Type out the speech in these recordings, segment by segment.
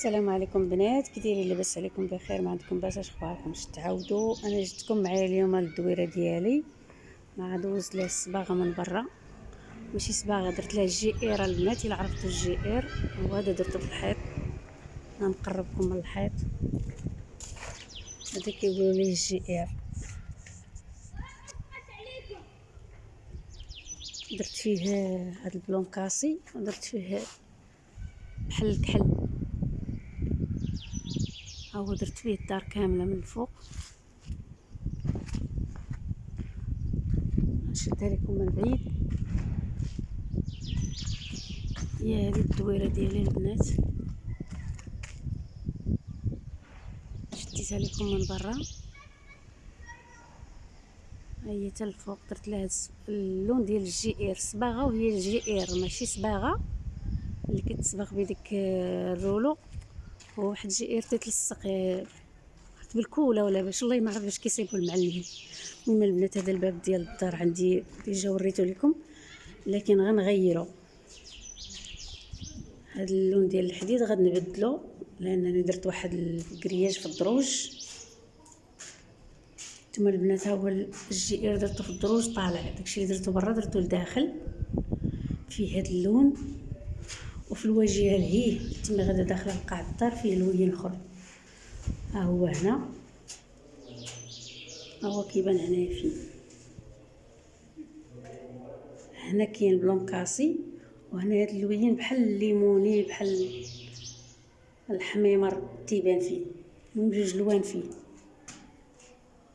السلام عليكم بنات كي دايرين لاباس عليكم بخير ما عندكم باس اش اخباركم اش تعاودوا؟ أنا جبتكم معايا اليوم الدويره ديالي. مع دوز ليه الصباغه من برا. ماشي صباغة درت لها اير البنات إلا عرفتوا الجي اير وهذا درته في الحيط. نقربكم من الحيط. هذا كيقولوا ليه الجي اير درت فيه هذا البلون كاسي ودرت فيه بحال الكحل. هو درت فيه الدار كاملة من الفوق. نشدها لكم من بعيد. هي هذه الدويرة ديالي البنات. شديتها لكم من برا. هي حتى الفوق درت لها اللون ديال الجي اير صباغة وهي الجي اير ماشي صباغة. اللي كتصبغ بديك الرولو. وواحد جي اير تتلصق بالكولة ولا باش؟ الله ما عرف باش كيصيبوا المعلمين المهم البنات هذا الباب ديال الدار عندي ديجا وريته لكم. لكن غنغيرو. هذا اللون ديال الحديد غنبدلو لأنني درت واحد الكرياج في الدروج. نتوما البنات ها هو الجي اير درتو في الدروج طالع. داكشي اللي درتو برا درتو لداخل. فيه هذا اللون. وفي الواجهه لهيه تما غادا داخله لقاع الدار فيه لوين اخر ها هو هنا. ها هو كيبان هنايا فيه هنا كاين بلون cassé وهنا هاد اللوين بحال الليموني بحال الحميمر تيبان فيه من جوج لوان فيه.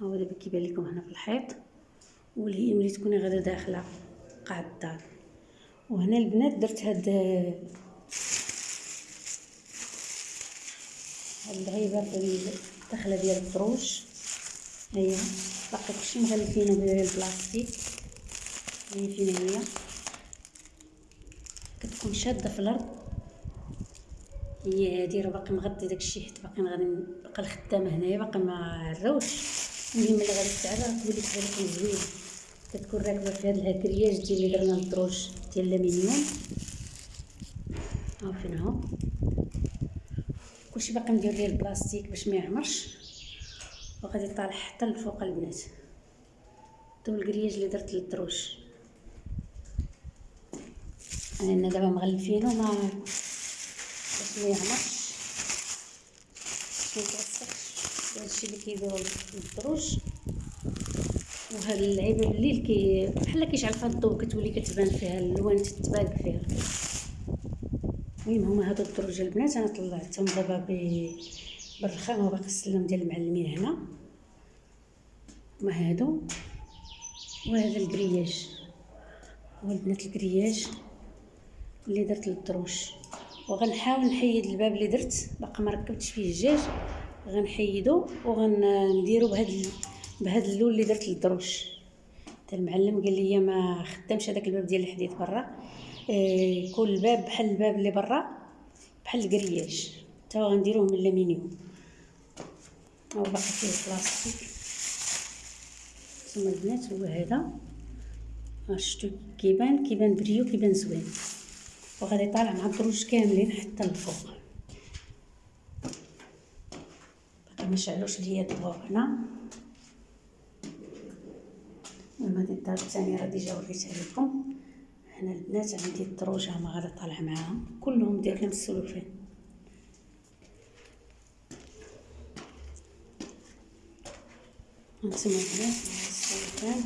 ها هو دابا كيبان لكم هنا في الحيط والهي ملي تكوني غادا داخله قاع الدار. وهنا البنات درت هاد هاد الغيبه الدخله ديال الدروج هي باقي كلشي مغلفينه بالبلاستيك هي فين هي كتكون شادة في الأرض. هي هادي راه باقي مغطي داكشي حيت باقي غادي نبقى الخدامة هنايا باقي ما عروش المهم اللي غادي تعرف تولي كذلك زوين كتكون راكبه في هذا ال grillage ديال اللي درنا الدروج ديال الألمنيوم ها فين هو كلشي باقي ندير ليه البلاستيك باش ما يعمرش وغادي طالع حتى لفوق البنات دو ال grillage اللي درت للدروج أنا دابا مغلفينو ما باش ما يعمرش ما يتوسخش هادشي اللي كيديرو للدروج وهاد اللعيبه بالليل كي بحال كيشعل فيها الضوء كتولي كتبان فيها الالوان تتبارك فيها. المهم هما هادو الدروج البنات أنا طلعتهم دابا بالرخام وباقي السلم ديال المعلمين هنا. هما هادو. وهذا ال grillage هو البنات ال grillage اللي درت للدروج وغنحاول نحيد الباب اللي درت باقي ما ركبتش فيه الجاج. غنحيدو وغنديرو بهاد بهذا اللون اللي درت للدروج حتى المعلم قال لي ما خدامش هذاك الباب ديال الحديد برا. إيه كل باب بحال الباب اللي برا بحال ال grillage حتى غنديروه من الألمنيوم هو باقي فيه البلاستيك. ثم البنات هو هذا. شفتو؟ كيبان كيبان بريو كيبان زوين. وغادي طالع مع الدروج كاملين حتى الفوق باقي ما شعلوش ليا الضوء هنا المهم هذه الدار الثانية راه déjà وريتها لكم هنا البنات عندي الدروج هما غادا طالع معاهم. كلهم داير لهم السلوفان هانتوما البنات السلوفان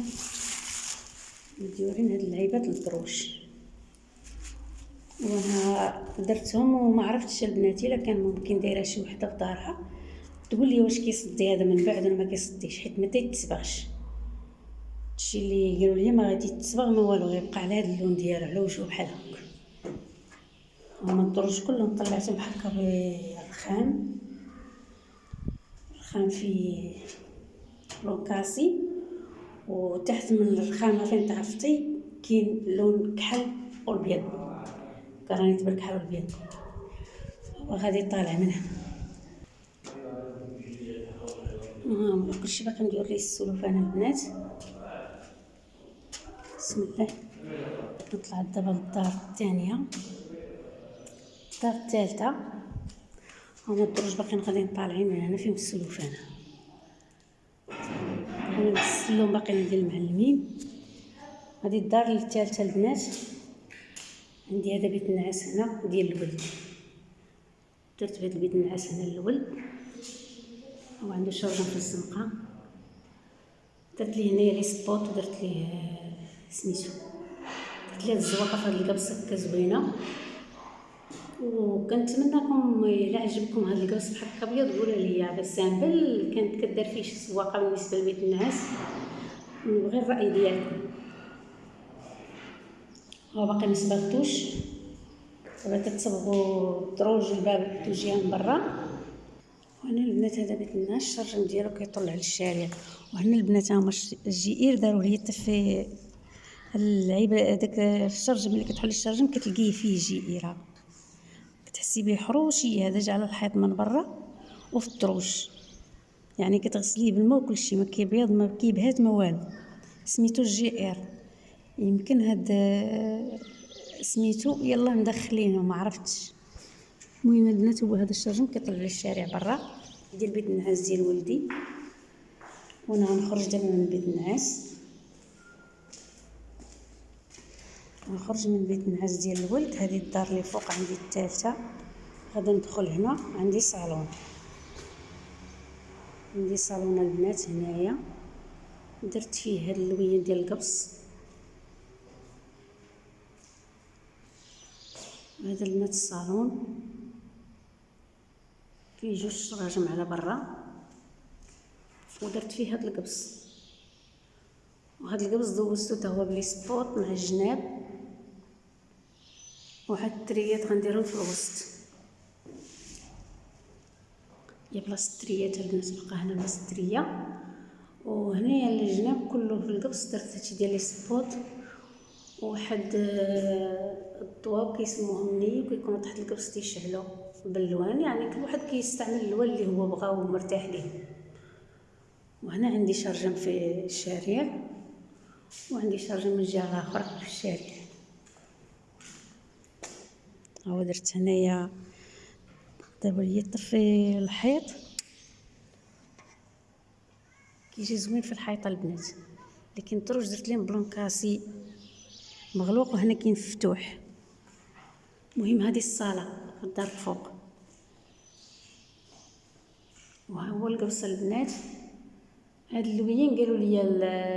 مديورين هاد اللعيبات للدروج. وأنا درتهم وما عرفتش البنات إلا كان ممكن دايرة شي وحدة في دارها تقول لي واش كيصدي هذا من بعد ولا ما كيصديش حيت ما تيتسبغش. هادشي اللي قالوا لي ما غادي تصبغ ما والو غيبقى على هذا اللون ديالو على وجهه بحال هكا هما الدروج كلهم طلعتهم هكا بالرخام الرخام فيه لون كاسي وتحت من الرخامه فين تعرفتي كاين لون كحل والبيض كرانيت بالكحل والبيض وغادي طالع من هنا ها كلشي باقي ندير ليه السلوفان البنات بسم الله. نطلع دابا للدار الثانية. الدار الثالثة. هما الدروج باقيين غاديين طالعين من هنا فيهم السلوفان أنا نغسلهم باقيين ديال المعلمين. هذه الدار الثالثة البنات عندي هذا بيت النعاس هنا ديال الولد. درت بهذا البيت النعاس هنا للولد هو عنده شرجم في الزنقة. درت ليه هنايا les spots ودرت ليه سميتو. درت ليه الزواقه في هاد القبصه هكا زوينة. وكنتمنىكم إلا عجبكم هذا القبص بحال هكا ابيض قولوا لي بس simple كانت كدار فيه شي زواقة بالنسبة لبيت النعاس نبغي الرأي ديالكم. هو باقي ما صبغتوش دابا كتصبغوا الدروج الباب توجيه من برا. وهنا البنات هذا بيت النعاس الشرجم ديالو كيطل للشارع. وهنا البنات هما الجئير داروا لي في اللعيبة هذاك الشرجم اللي كتحل الشرجم كتلقيه فيه جئيره كتحسي به حروشي هذا جا على الحيط من برا وفي الدروج يعني كتغسليه بالماء وكل شيء ما كيبيض ما كيبهات ما والو. سميتو جي يمكن هاد سميتو يلا مدخلينه ما عرفتش. المهم البنات هو هذا الشرجم كيطلع للشارع برا ديال بيت النعاس ديال ولدي. وأنا غنخرج دابا من بيت النعاس. غنخرج من بيت النعاس ديال الولد. هذه الدار اللي فوق عندي الثالثه غادي ندخل هنا. عندي صالون. عندي صالون البنات هنايا. درت فيه هاد اللوين ديال القبص هذا البنات الصالون. فيه جوج شراجم على برا. ودرت فيه هاد القبص وهاد القبص دوزتو تا هو ب les spots مع الجناب. وهاد التريات غنديرهم في الوسط. هي بلاصة التريات البنات بقى هنا بلاصة الترية. وهنايا الجناب كله في القبص درت هادشي ديال les spots وواحد آه، الضواب كيسموهم ني وكيكونوا تحت القبص تيشعلوا باللوان يعني كل واحد كيستعمل اللون اللي هو بغا ومرتاح ليه. وهنا عندي شرجم في الشارع. وعندي شرجم من الجهه الاخرى في الشارع. هو درت هنايا دابا هي طفي الحيط. كيجي زوين في الحيطه البنات. لكن الدروج درت ليه blanc cassé مغلوق وهنا كاين مفتوح. المهم هذه الصالة في الدار الفوق وها هو القبص البنات. هاد اللوين قالوا لي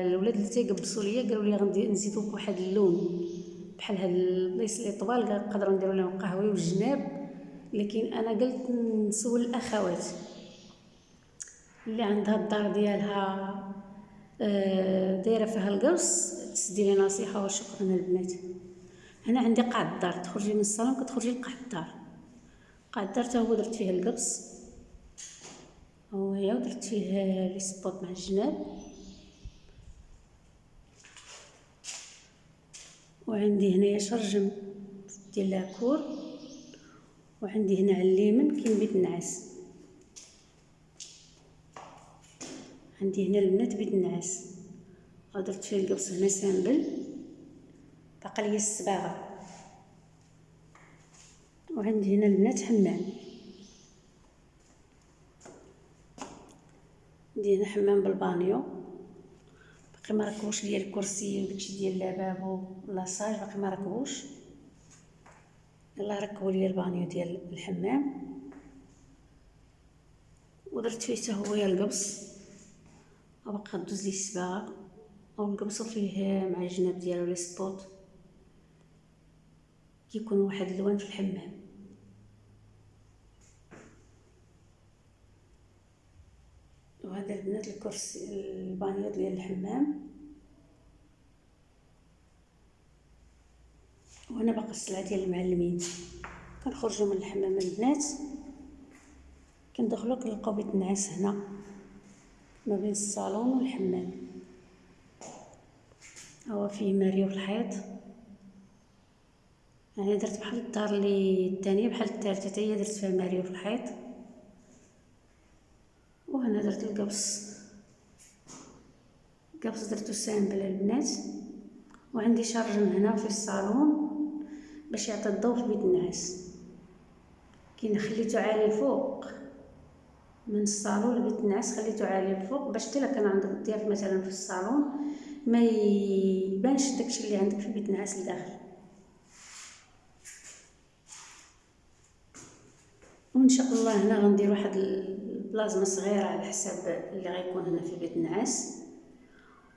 الولاد اللي تيقبصوا ليا قالوا لي غندير نزيدو واحد اللون. بحال هاد البلايص اللي طوال نقدروا نديروا لهم قهوي والجناب لكن أنا قلت نسول الأخوات اللي عندها الدار ديالها آه، دايرة فيها القرص تسدي لي نصيحة وشكرا البنات. أنا عندي قاع الدار تخرجي من الصالون كتخرجي لقاع الدار قاع الدار هو درت فيه القبص هو هي ودرت فيه لي سبوط مع الجناب. وعندي هنايا شرجم ديال la cour وعندي هنا على اليمين كاين بيت النعاس عندي هنا البنات بيت النعاس درت فيه القبص هنا simple. باقا ليا الصباغة. وعندي هنا البنات حمام. عندي هنا حمام بالبانيو. باقي ما ركبوش ليا الكرسي وداكشي ديال lavabo لاصاج باقي ما ركبوش يلا ركبوا لي البانيو ديال الحمام ودرت فيه حتى هو القبص وبقى دوز لي الصباغه ونقبصو فيه مع الجناب ديالو les spots كيكون واحد اللون في الحمام وهذا البنات الكرسي البانيو ديال الحمام. وهنا باقي السلعه ديال المعلمين. كنخرجوا من الحمام البنات. كندخلوا كنلقاو بيت النعاس هنا ما بين الصالون والحمام. هو فيه ماريو في الحيط. يعني درت بحال الدار اللي الثانية بحال الثالثه حتى هي درت فيها ماريو في الحيط. وهنا درت القبص. القبص درتو simple البنات. وعندي شارجم هنا في الصالون باش يعطي الضوء في بيت النعاس كي خليتو عالي الفوق من الصالون لبيت النعاس خليتو عالي الفوق باش حتى كان عندك الضياف مثلا في الصالون ما يبانش داكشي اللي عندك في بيت النعاس لداخل. وإن شاء الله هنا غندير واحد البلازما صغيرة على حساب اللي غيكون هنا في بيت النعاس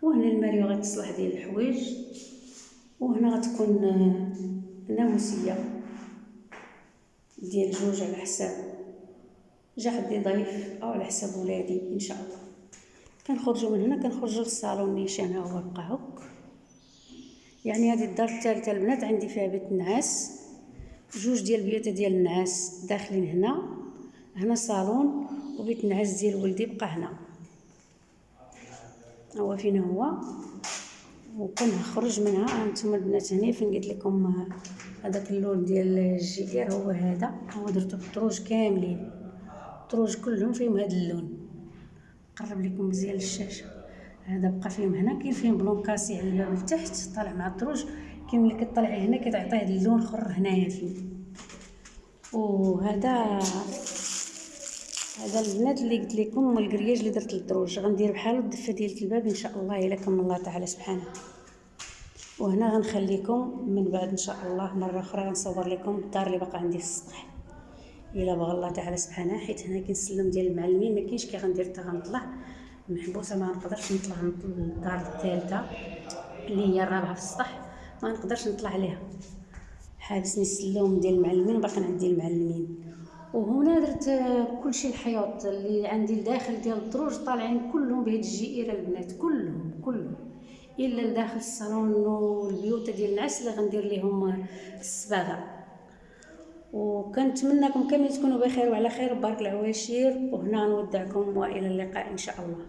وهنا الماريو غتصلح ديال الحوايج. وهنا غتكون ناموسية ديال جوج على حساب جا حدي ضيف أو على حساب ولادي إن شاء الله. كنخرجوا من هنا كنخرجوا للصالون نيشان هو بقى هك يعني هذه الدار الثالثة البنات عندي فيها بيت النعاس جوج ديال البيوت ديال النعاس داخلين هنا. هنا صالون وبيت النعاس ديال ولدي بقى هنا. هو فين هو؟ وكنخرج منها. هانتوما البنات هنا فين قلت لكم هذاك اللون ديال الجير هو هذا. هو درتو بالدروج كاملين. الدروج كلهم فيهم هذا اللون. نقرب لكم مزيان الشاشة. هذا بقى فيهم هنا. كاين فيهم blanc cassé على الباب لتحت طالع مع الدروج كاين ملي كطلعي هنا كتعطيه هذا اللون الآخر هنايا فيه وهذا هذا البنات اللي قلت لكم الكرياج اللي درت للدروج. غندير بحال الدفة ديال الباب إن شاء الله إلا كمل الله تعالى سبحانه. وهنا غنخليكم من بعد إن شاء الله مرة أخرى غنصور لكم الدار اللي باقا عندي في السطح. إلا بغى الله تعالى سبحانه حيت هنا كاين السلم ديال المعلمين ما كاينش كي غندير حتى غنطلع. محبوسة ما نقدرش نطلع للدار الثالثة اللي هي الرابعة في السطح. ما نقدرش نطلع عليها. حابسني السلم ديال المعلمين وباقي عندي المعلمين. وهنا درت كلشي الحيوط اللي عندي الداخل ديال الدروج طالعين كلهم بهاد الجئيره البنات كلهم كلهم. إلا لداخل الصالون والبيوت ديال النعاس اللي غندير ليهم الصباغة. وكنتمنىكم كاملين تكونوا بخير وعلى خير بارك العواشير وهنا نودعكم وإلى اللقاء إن شاء الله.